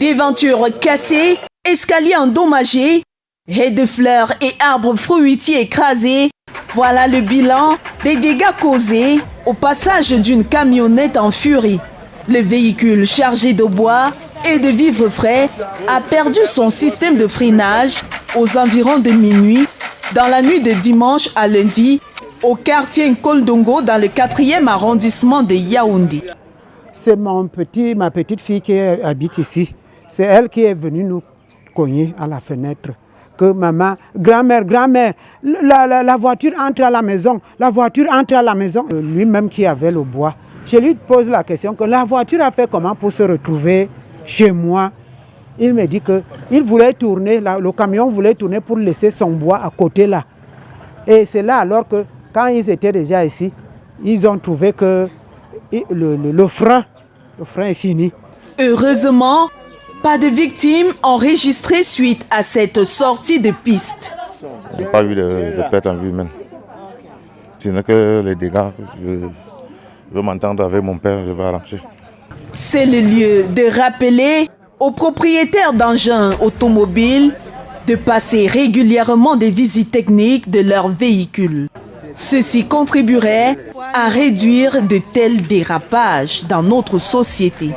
Devantures cassées, escaliers endommagés, haies de fleurs et arbres fruitiers écrasés. Voilà le bilan des dégâts causés au passage d'une camionnette en furie. Le véhicule chargé de bois et de vivres frais a perdu son système de freinage aux environs de minuit dans la nuit de dimanche à lundi au quartier Nkoldongo dans le 4e arrondissement de Yaoundé. C'est petit, ma petite fille qui habite ici. C'est elle qui est venue nous cogner à la fenêtre. Que maman, grand-mère, grand-mère, la, la, la, voiture entre à la maison, la voiture entre à la maison. Euh, lui-même qui avait le bois, je lui pose la question que la voiture a fait comment pour se retrouver chez moi? Il me dit que il voulait tourner, le camion voulait tourner pour laisser son bois à côté là. Et c'est là alors que quand ils étaient déjà ici, ils ont trouvé que le, le, le frein, le frein est fini. Heureusement, pas de victimes enregistrées suite à cette sortie de piste. N'y a pas eu de, de perte en vue humaine. Sinon que les dégâts, je, je veux m'entendre avec mon père, je vais arranger. C'est le lieu de rappeler aux propriétaires d'engins automobiles de passer régulièrement des visites techniques de leurs véhicules. Ceci contribuerait à réduire de tels dérapages dans notre société.